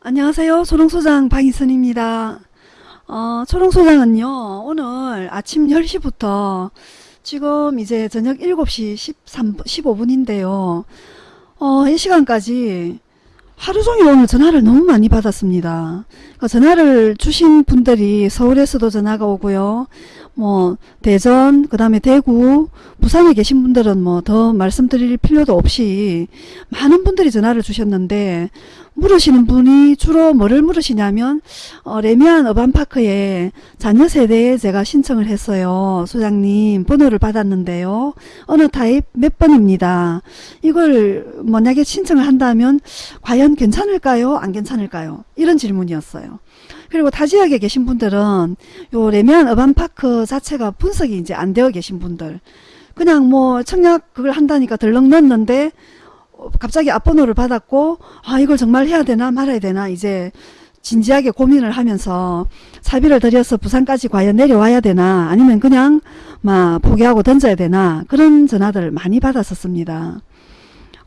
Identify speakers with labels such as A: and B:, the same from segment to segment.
A: 안녕하세요. 초롱소장 박인선입니다. 어, 초롱소장은요, 오늘 아침 10시부터 지금 이제 저녁 7시 13, 15분인데요. 어, 이 시간까지 하루 종일 오늘 전화를 너무 많이 받았습니다. 그 전화를 주신 분들이 서울에서도 전화가 오고요. 뭐 대전, 그 다음에 대구, 부산에 계신 분들은 뭐 더 말씀드릴 필요도 없이 많은 분들이 전화를 주셨는데 물으시는 분이 주로 뭐를 물으시냐면 어, 래미안 어반파크에 잔여 세대에 제가 신청을 했어요. 소장님 번호를 받았는데요. 어느 타입 몇 번입니다. 이걸 만약에 신청을 한다면 과연 괜찮을까요? 안 괜찮을까요? 이런 질문이었어요. 그리고 타 지역에 계신 분들은 요 래미안 어반파크 자체가 분석이 이제 안 되어 계신 분들 그냥 뭐 청약 그걸 한다니까 덜렁 넣었는데 어, 갑자기 앞번호를 받았고 아 이걸 정말 해야 되나 말아야 되나 이제 진지하게 고민을 하면서 사비를 들여서 부산까지 과연 내려와야 되나 아니면 그냥 막 포기하고 던져야 되나 그런 전화들 많이 받았었습니다.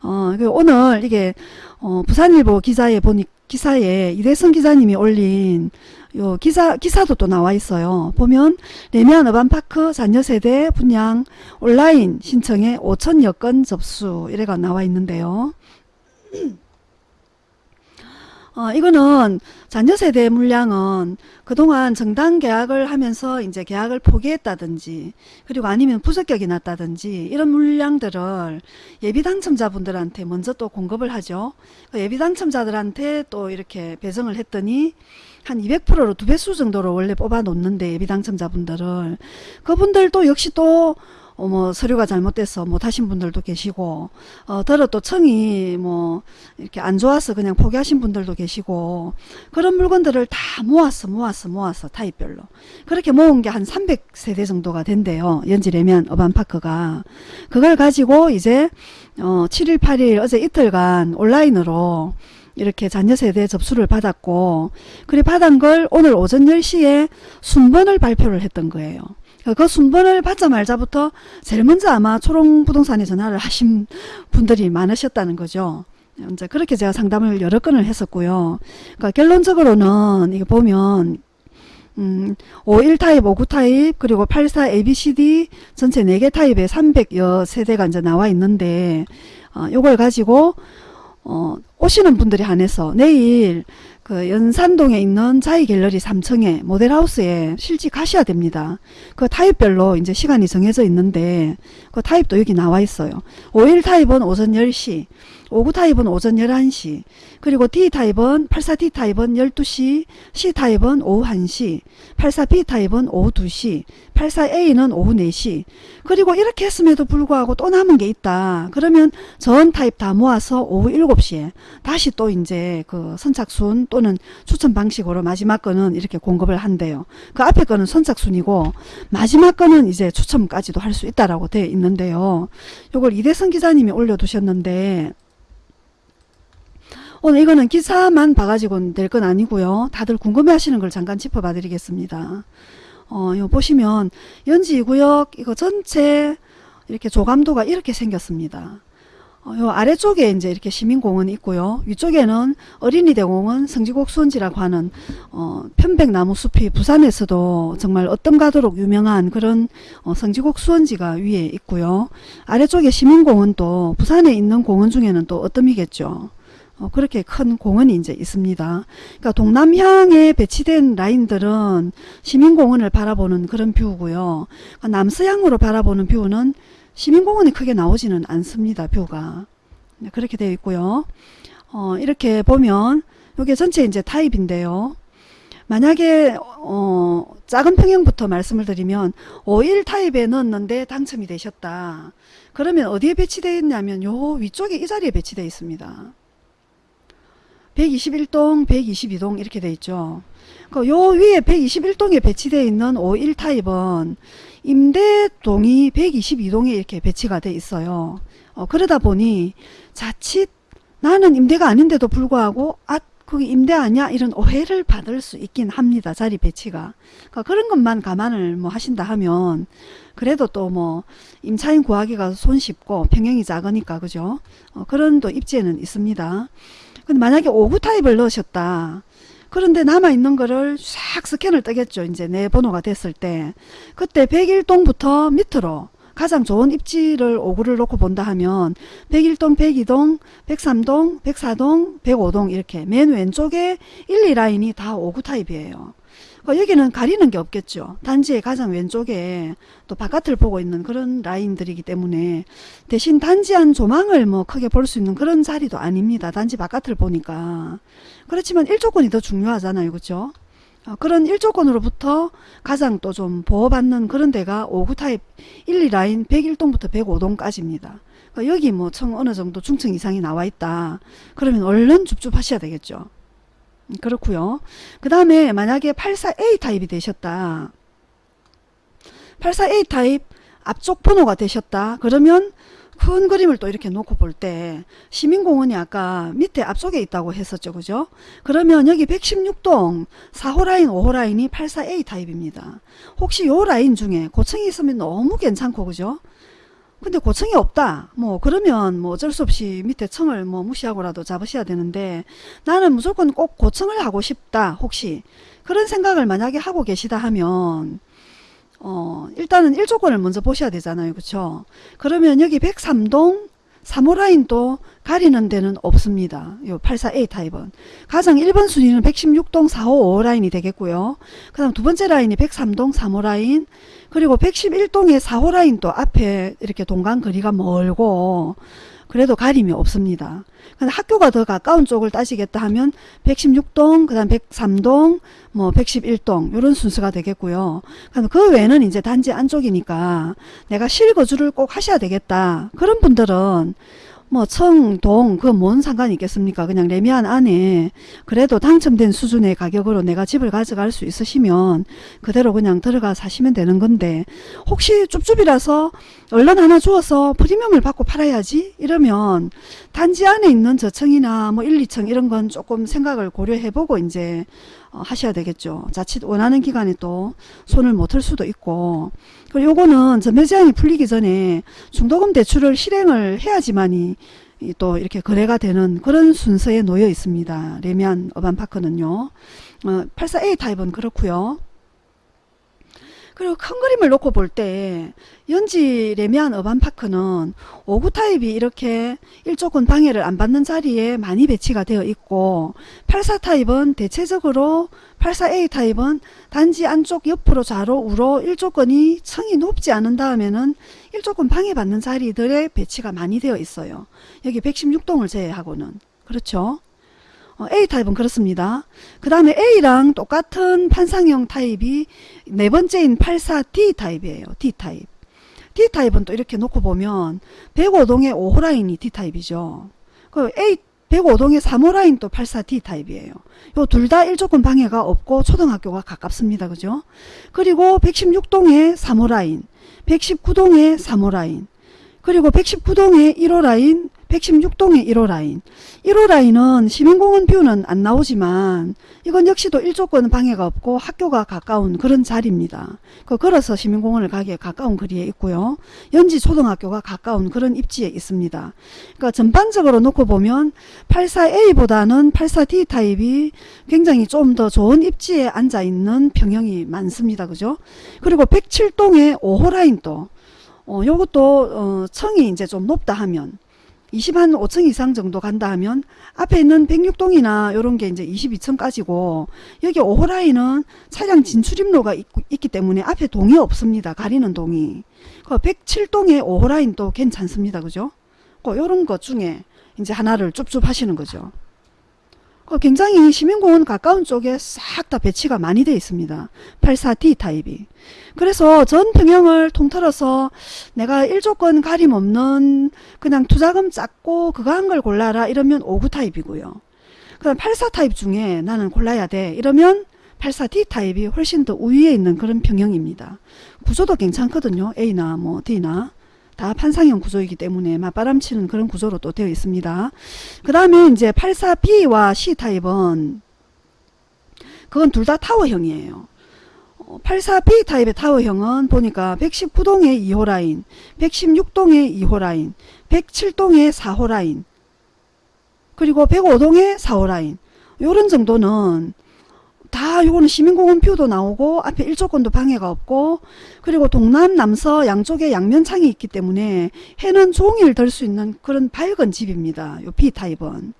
A: 어, 그 오늘 이게 어, 부산일보 기사에 보니 기사에 이대성 기자님이 올린 요 기사 기사도 또 나와 있어요. 보면 레미안 어반파크 자녀세대 분양 온라인 신청에 5천 여 건 접수 이래가 나와 있는데요. 어, 이거는 자녀세대 물량은 그동안 정당 계약을 하면서 이제 계약을 포기했다든지 그리고 아니면 부적격이 났다든지 이런 물량들을 예비 당첨자분들한테 먼저 또 공급을 하죠. 그 예비 당첨자들한테 또 이렇게 배정을 했더니 한 200%로 두 배수 정도로 원래 뽑아 놓는데 예비 당첨자분들을 그분들 도 역시 또 어, 뭐 서류가 잘못돼서 못하신 분들도 계시고. 어, 들어 또 청이 뭐 이렇게 안 좋아서 그냥 포기하신 분들도 계시고. 그런 물건들을 다 모았어 모았어 모았어 타입별로. 그렇게 모은 게 한 300세대 정도가 된대요. 연지레면 어반파크가. 그걸 가지고 이제 어, 7일 8일 어제 이틀간 온라인으로 이렇게 잔여세대 접수를 받았고 그래 받은 걸 오늘 오전 10시에 순번을 발표를 했던 거예요. 그 순번을 받자말자부터 제일 먼저 아마 초롱부동산에 전화를 하신 분들이 많으셨다는 거죠. 이제 그렇게 제가 상담을 여러 건을 했었고요. 그러니까 결론적으로는 이거 보면 음, 51 타입, 59 타입, 그리고 84 ABCD 전체 4개 타입에 300여 세대가 이제 나와 있는데 어, 요걸 가지고 어, 오시는 분들이 한해서 내일 그 연산동에 있는 자이 갤러리 3층에 모델하우스에 실직 하셔야 됩니다. 그 타입별로 이제 시간이 정해져 있는데 그 타입도 여기 나와 있어요. 51 타입은 오전 10시, 59 타입은 오전 11시, 그리고 D 타입은 84D 타입은 12시, C 타입은 오후 1시, 84B 타입은 오후 2시, 84A는 오후 4시. 그리고 이렇게 했음에도 불구하고 또 남은 게 있다. 그러면 전 타입 다 모아서 오후 7시에 다시 또 이제 그 선착순 또는 추천 방식으로 마지막 거는 이렇게 공급을 한대요. 그 앞에 거는 선착순이고 마지막 거는 이제 추첨까지도 할 수 있다라고 되어 있는 데요. 요걸 이대성 기자님이 올려두셨는데 오늘 이거는 기사만 봐가지고는 될건 아니고요. 다들 궁금해 하시는 걸 잠깐 짚어봐 드리겠습니다. 어, 요 보시면 연지 구역 이거 전체 이렇게 조감도가 이렇게 생겼습니다. 어, 요 아래쪽에 이제 이렇게 시민공원이 있고요. 위쪽에는 어린이대공원 성지곡 수원지라고 하는 어, 편백나무 숲이 부산에서도 정말 어떤 가도록 유명한 그런 어, 성지곡 수원지가 위에 있고요. 아래쪽에 시민공원도 부산에 있는 공원 중에는 또 어떤이겠죠. 어, 그렇게 큰 공원이 이제 있습니다. 그러니까 동남향에 배치된 라인들은 시민공원을 바라보는 그런 뷰고요. 그러니까 남서향으로 바라보는 뷰는 시민공원이 크게 나오지는 않습니다. 뷰가. 네, 그렇게 되어 있고요. 어, 이렇게 보면 이게 전체 이제 타입인데요. 만약에 어, 작은 평형부터 말씀을 드리면 51 타입에 넣었는데 당첨이 되셨다. 그러면 어디에 배치되어 있냐면 요 위쪽에 이 자리에 배치되어 있습니다. 121동, 122동 이렇게 돼 있죠. 그 요 위에 121동에 배치되어 있는 51 타입은 임대동이 122동에 이렇게 배치가 돼 있어요. 어, 그러다 보니 자칫 나는 임대가 아닌데도 불구하고 아 거기 임대 아니야? 이런 오해를 받을 수 있긴 합니다. 자리 배치가. 그러니까 그런 것만 감안을 뭐 하신다 하면 그래도 또 뭐 임차인 구하기가 손쉽고 평형이 작으니까 그죠? 어, 그런 또 입지에는 있습니다. 근데 만약에 5구 타입을 넣으셨다. 그런데 남아있는 거를 싹 스캔을 뜨겠죠. 이제 내 번호가 됐을 때. 그때 101동부터 밑으로 가장 좋은 입지를 5구를 놓고 본다 하면 101동, 102동, 103동, 104동, 105동 이렇게 맨 왼쪽에 1, 2라인이 다 5구 타입이에요. 그 여기는 가리는 게 없겠죠. 단지의 가장 왼쪽에 또 바깥을 보고 있는 그런 라인들이기 때문에 대신 단지 안 조망을 뭐 크게 볼 수 있는 그런 자리도 아닙니다. 단지 바깥을 보니까. 그렇지만 일조권이 더 중요하잖아요. 그렇죠? 어, 그런 일조권으로부터 가장 또 좀 보호받는 그런 데가 5구 타입 1, 2라인 101동부터 105동까지입니다. 그러니까 여기 뭐 청 어느 정도 중층 이상이 나와 있다. 그러면 얼른 줍줍하셔야 되겠죠. 음, 그렇고요. 그 다음에 만약에 84A 타입이 되셨다. 84A 타입 앞쪽 번호가 되셨다. 그러면 큰 그림을 또 이렇게 놓고 볼 때 시민공원이 아까 밑에 앞쪽에 있다고 했었죠. 그죠? 그러면 여기 116동 4호 라인 5호 라인이 84A 타입입니다. 혹시 요 라인 중에 고층이 있으면 너무 괜찮고 그죠? 근데 고층이 없다. 뭐 그러면 뭐 어쩔 수 없이 밑에 층을 뭐 무시하고라도 잡으셔야 되는데 나는 무조건 꼭 고층을 하고 싶다. 혹시 그런 생각을 만약에 하고 계시다 하면 어 일단은 일조권을 먼저 보셔야 되잖아요. 그쵸? 그러면 여기 103동 3호 라인도 가리는 데는 없습니다. 요 84A 타입은. 가장 1번 순위는 116동 4호 5호 라인이 되겠고요. 그 다음 두 번째 라인이 103동 3호 라인 그리고 111동의 4호 라인도 앞에 이렇게 동간 거리가 멀고 그래도 가림이 없습니다. 근데 학교가 더 가까운 쪽을 따지겠다 하면 116동, 그 다음 103동, 뭐 111동 이런 순서가 되겠고요. 그 외에는 이제 단지 안쪽이니까 내가 실거주를 꼭 하셔야 되겠다. 그런 분들은 뭐 청, 동, 그 뭔 상관이 있겠습니까? 그냥 레미안 안에 그래도 당첨된 수준의 가격으로 내가 집을 가져갈 수 있으시면 그대로 그냥 들어가 사시면 되는 건데 혹시 쭈쭈이라서 얼른 하나 주어서 프리미엄을 받고 팔아야지 이러면 단지 안에 있는 저층이나 뭐 1, 2층 이런 건 조금 생각을 고려해보고 이제 어, 하셔야 되겠죠. 자칫 원하는 기간에 또 손을 못틀 수도 있고 그리고 요거는 전매 제한이 풀리기 전에 중도금 대출을 실행을 해야지만이 또 이렇게 거래가 되는 그런 순서에 놓여 있습니다. 레미안 어반파크는요. 어, 84A 타입은 그렇고요. 그리고 큰 그림을 놓고 볼 때 연지 래미안 어반파크는 59 타입이 이렇게 일조권 방해를 안 받는 자리에 많이 배치가 되어 있고 84 타입은 대체적으로 84A 타입은 단지 안쪽 옆으로 좌로 우로 일조권이 층이 높지 않은 다음에는 일조권 방해받는 자리들의 배치가 많이 되어 있어요. 여기 116동을 제외하고는 그렇죠. 어, A타입은 그렇습니다. 그 다음에 A랑 똑같은 판상형 타입이 네 번째인 84D 타입이에요. D 타입. D 타입은 또 이렇게 놓고 보면 105동의 5호 라인이 D 타입이죠. 그 A 105동의 3호 라인 또 84D 타입이에요. 요 둘 다 일조권 방해가 없고 초등학교가 가깝습니다. 그죠? 그리고 116동의 3호 라인, 119동의 3호 라인, 그리고 119동의 1호 라인, 116동의 1호 라인 1호 라인은 시민공원 뷰는 안 나오지만 이건 역시도 일조권 방해가 없고 학교가 가까운 그런 자리입니다. 그 걸어서 시민공원을 가기에 가까운 거리에 있고요. 연지 초등학교가 가까운 그런 입지에 있습니다. 그러니까 전반적으로 놓고 보면 84A보다는 84D 타입이 굉장히 좀 더 좋은 입지에 앉아 있는 평형이 많습니다. 그죠? 그리고 107동의 5호 라인도 어, 요것도 어, 청이 이제 좀 높다 하면 20 한 5층 이상 정도 간다 하면 앞에 있는 106동이나 이런 게 이제 22층까지고 여기 5호 라인은 차량 진출입로가 있, 기 때문에 앞에 동이 없습니다. 가리는 동이. 그 107동의 5호 라인도 괜찮습니다. 그죠? 그 요런 것 중에 이제 하나를 좁좁 하시는 거죠. 그 굉장히 시민공원 가까운 쪽에 싹 다 배치가 많이 되어 있습니다. 84D 타입이. 그래서 전 평형을 통틀어서 내가 일조권 가림 없는 그냥 투자금 작고 그거 한 걸 골라라 이러면 59 타입이고요. 그럼 84 타입 중에 나는 골라야 돼 이러면 84D 타입이 훨씬 더 우위에 있는 그런 평형입니다. 구조도 괜찮거든요. A나 뭐 D나 다 판상형 구조이기 때문에 맞바람치는 그런 구조로 또 되어 있습니다. 그 다음에 이제 84B와 C타입은 그건 둘 다 타워형이에요. 84B 타입의 타워형은 보니까 119동의 2호 라인, 116동의 2호 라인, 107동의 4호 라인, 그리고 105동의 4호 라인 요런 정도는 다 요거는 시민공원 뷰도 나오고 앞에 일조권도 방해가 없고 그리고 동남 남서 양쪽에 양면창이 있기 때문에 해는 종일 들 수 있는 그런 밝은 집입니다. 요 B타입은.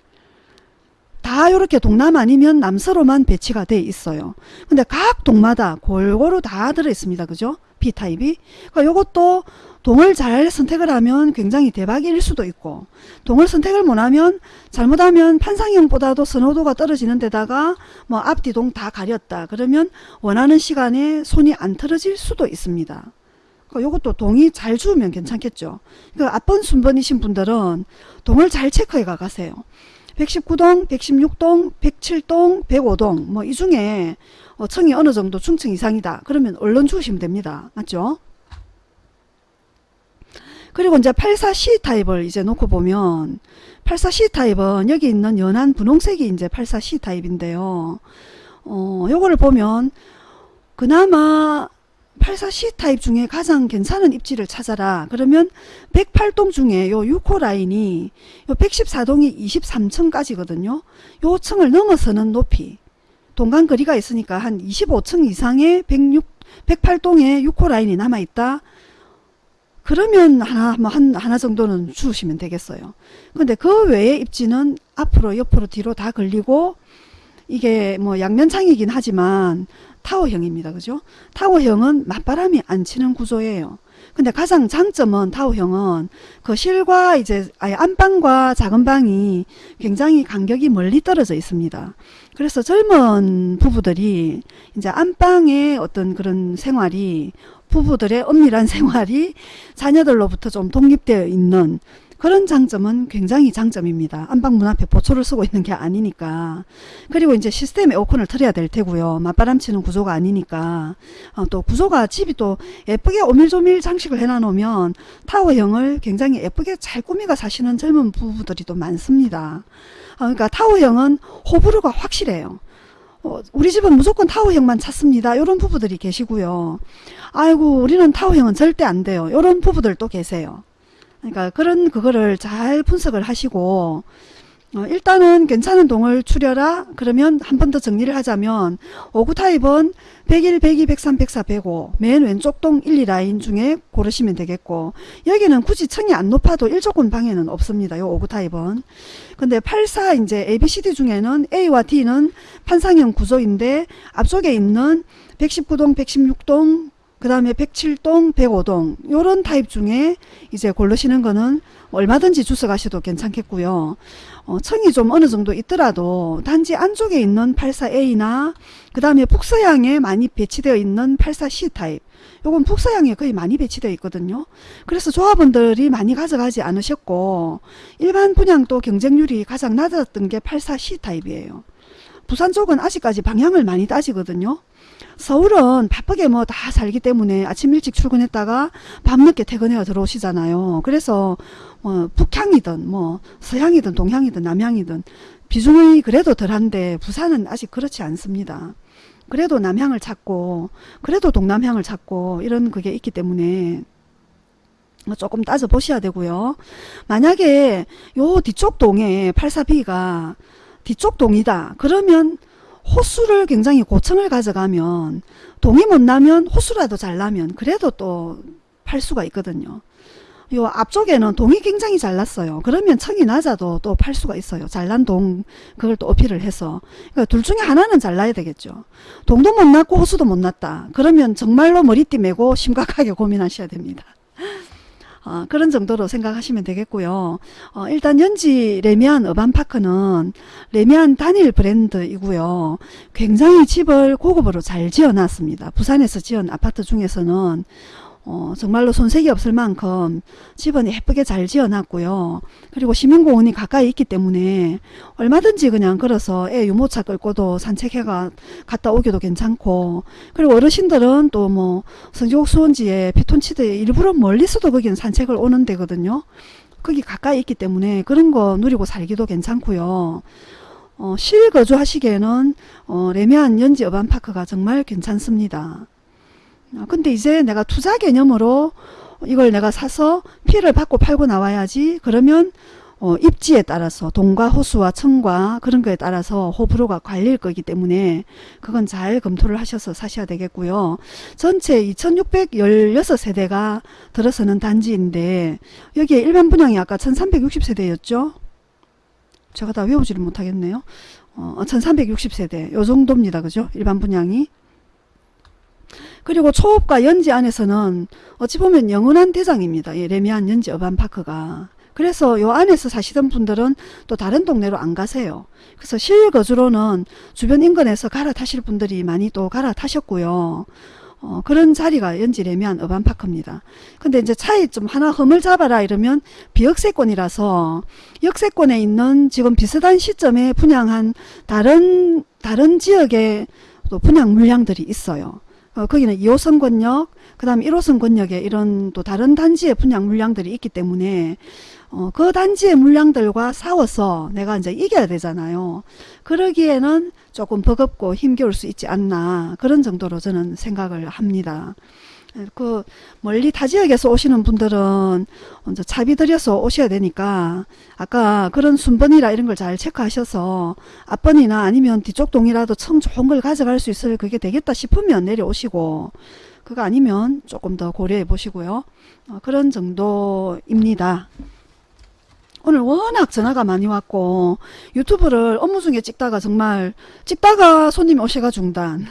A: 다 이렇게 동남 아니면 남서로만 배치가 돼 있어요. 근데 각 동마다 골고루 다 들어 있습니다. 그죠? B타입이. 그러니까 요것도 동을 잘 선택을 하면 굉장히 대박일 수도 있고 동을 선택을 못하면 잘못하면 판상형보다도 선호도가 떨어지는 데다가 뭐 앞뒤 동 다 가렸다 그러면 원하는 시간에 손이 안 틀어질 수도 있습니다. 그러니까 요것도 동이 잘 주우면 괜찮겠죠. 그러니까 앞번 순번이신 분들은 동을 잘 체크해 가가세요. 119동, 116동, 107동, 105동 뭐 이 중에 어, 층이 어느 정도 중층 이상이다. 그러면 얼른 주시면 됩니다. 맞죠? 그리고 이제 84C 타입을 이제 놓고 보면 84C 타입은 여기 있는 연한 분홍색이 이제 84C 타입인데요. 어, 요거를 보면 그나마 84C 타입 중에 가장 괜찮은 입지를 찾아라. 그러면 108동 중에 요 6호 라인이 요 114동이 23층까지거든요. 요 층을 넘어서는 높이. 동간 거리가 있으니까 한 25층 이상의 106, 108동에 6호 라인이 남아있다. 그러면 하나, 뭐 한, 하나 정도는 주시면 되겠어요. 근데 그 외의 입지는 앞으로, 옆으로, 뒤로 다 걸리고 이게 뭐 양면창이긴 하지만 타워형입니다. 그죠? 타워형은 맞바람이 안 치는 구조예요. 근데 가장 장점은 타워형은 그 실과 이제 아예 안방과 작은 방이 굉장히 간격이 멀리 떨어져 있습니다. 그래서 젊은 부부들이 이제 안방의 어떤 그런 생활이 부부들의 엄밀한 생활이 자녀들로부터 좀 독립되어 있는 그런 장점은 굉장히 장점입니다. 안방 문 앞에 보초를 쓰고 있는 게 아니니까. 그리고 이제 시스템 에어컨을 틀어야 될 테고요. 맞바람 치는 구조가 아니니까. 어, 또 구조가 집이 또 예쁘게 오밀조밀 장식을 해놔 놓으면 타워형을 굉장히 예쁘게 잘 꾸미가 사시는 젊은 부부들이 또 많습니다. 어, 그러니까 타워형은 호불호가 확실해요. 어, 우리 집은 무조건 타워형만 찾습니다. 이런 부부들이 계시고요. 아이고 우리는 타워형은 절대 안 돼요. 이런 부부들도 계세요. 그러니까 그런 그거를 잘 분석을 하시고 어, 일단은 괜찮은 동을 추려라. 그러면 한 번 더 정리를 하자면 5구 타입은 101, 102, 103, 104, 105 맨 왼쪽 동 1, 2라인 중에 고르시면 되겠고 여기는 굳이 층이 안 높아도 일조권 방해는 없습니다. 요 5구 타입은. 근데 84 이제 ABCD 중에는 A와 D는 판상형 구조인데 앞쪽에 있는 119동, 116동 그 다음에 107동, 105동 요런 타입 중에 이제 고르시는 거는 얼마든지 주워 가셔도 괜찮겠고요. 어, 층이 좀 어느 정도 있더라도 단지 안쪽에 있는 84A나 그 다음에 북서향에 많이 배치되어 있는 84C 타입 요건 북서향에 거의 많이 배치되어 있거든요. 그래서 조합원들이 많이 가져가지 않으셨고 일반 분양도 경쟁률이 가장 낮았던 게 84C 타입이에요. 부산 쪽은 아직까지 방향을 많이 따지거든요. 서울은 바쁘게 뭐 다 살기 때문에 아침 일찍 출근했다가 밤늦게 퇴근해가 들어오시잖아요. 그래서 뭐 북향이든 뭐 서향이든 동향이든 남향이든 비중이 그래도 덜한데 부산은 아직 그렇지 않습니다. 그래도 남향을 찾고 그래도 동남향을 찾고 이런 그게 있기 때문에 조금 따져 보셔야 되고요. 만약에 요 뒤쪽 동에 84B가 뒤쪽 동이다. 그러면 호수를 굉장히 고층을 가져가면 동이 못 나면 호수라도 잘 나면 그래도 또 팔 수가 있거든요. 요 앞쪽에는 동이 굉장히 잘 났어요. 그러면 층이 낮아도 또 팔 수가 있어요. 잘난 동 그걸 또 어필을 해서 그러니까 둘 중에 하나는 잘나야 되겠죠. 동도 못 났고 호수도 못 났다. 그러면 정말로 머리띠 메고 심각하게 고민하셔야 됩니다. 어, 그런 정도로 생각하시면 되겠고요. 어, 일단 연지 레미안 어반파크는 레미안 단일 브랜드이고요. 굉장히 집을 고급으로 잘 지어놨습니다. 부산에서 지은 아파트 중에서는 어, 정말로 손색이 없을 만큼 집은 예쁘게 잘 지어놨고요. 그리고 시민공원이 가까이 있기 때문에 얼마든지 그냥 걸어서 애 유모차 끌고도 산책해가 갔다 오기도 괜찮고 그리고 어르신들은 또 뭐 성지곡 수원지에 피톤치드에 일부러 멀리서도 거기는 산책을 오는 데거든요. 거기 가까이 있기 때문에 그런 거 누리고 살기도 괜찮고요. 어, 실거주 하시기에는 어, 레미안 연지 어반파크가 정말 괜찮습니다. 아, 근데 이제 내가 투자 개념으로 이걸 내가 사서 피해를 받고 팔고 나와야지 그러면 어, 입지에 따라서 동과 호수와 청과 그런 거에 따라서 호불호가 갈릴 거기 때문에 그건 잘 검토를 하셔서 사셔야 되겠고요. 전체 2616세대가 들어서는 단지인데 여기에 일반 분양이 아까 1360세대였죠. 제가 다 외우지를 못하겠네요. 어, 1360세대 요 정도입니다. 그죠? 일반 분양이. 그리고 초읍과 연지 안에서는 어찌 보면 영원한 대장입니다. 이 레미안 연지 어반파크가. 그래서 요 안에서 사시던 분들은 또 다른 동네로 안 가세요. 그래서 실거주로는 주변 인근에서 갈아타실 분들이 많이 또 갈아타셨고요. 어, 그런 자리가 연지 레미안 어반파크입니다. 근데 이제 차이 좀 하나 흠을 잡아라 이러면 비역세권이라서 역세권에 있는 지금 비슷한 시점에 분양한 다른 다른 지역의 또 분양 물량들이 있어요. 어, 거기는 2호선 권역, 그 다음 1호선 권역에 이런 또 다른 단지의 분양 물량들이 있기 때문에 어, 그 단지의 물량들과 싸워서 내가 이제 이겨야 되잖아요. 그러기에는 조금 버겁고 힘겨울 수 있지 않나 그런 정도로 저는 생각을 합니다. 그 멀리 타 지역에서 오시는 분들은 먼저 차비 들여서 오셔야 되니까 아까 그런 순번이라 이런 걸 잘 체크하셔서 앞번이나 아니면 뒤쪽 동이라도 청 좋은 걸 가져갈 수 있을 그게 되겠다 싶으면 내려오시고 그거 아니면 조금 더 고려해 보시고요. 어, 그런 정도입니다. 오늘 워낙 전화가 많이 왔고 유튜브를 업무 중에 찍다가 정말 찍다가 손님이 오셔가 중단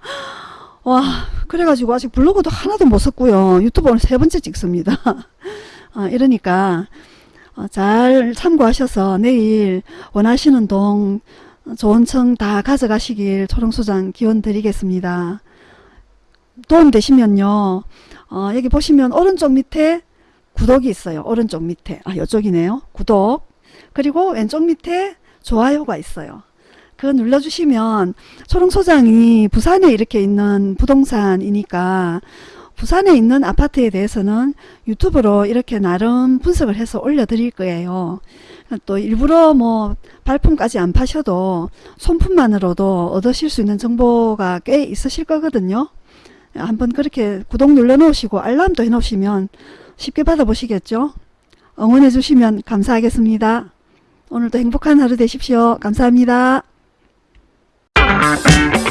A: 와 그래가지고 아직 블로그도 하나도 못 썼고요 유튜브 오늘 세 번째 찍습니다 어, 이러니까 어, 잘 참고하셔서 내일 원하시는 동 좋은 청 다 가져가시길 초롱소장 기원 드리겠습니다 도움 되시면요 어, 여기 보시면 오른쪽 밑에 구독이 있어요. 오른쪽 밑에. 아, 이쪽이네요. 구독. 그리고 왼쪽 밑에 좋아요가 있어요. 그거 눌러주시면 초롱소장이 부산에 이렇게 있는 부동산이니까 부산에 있는 아파트에 대해서는 유튜브로 이렇게 나름 분석을 해서 올려드릴 거예요. 또 일부러 뭐 발품까지 안 파셔도 손품만으로도 얻으실 수 있는 정보가 꽤 있으실 거거든요. 한번 그렇게 구독 눌러 놓으시고 알람도 해 놓으시면 쉽게 받아보시겠죠? 응원해 주시면 감사하겠습니다. 오늘도 행복한 하루 되십시오. 감사합니다. Thank you.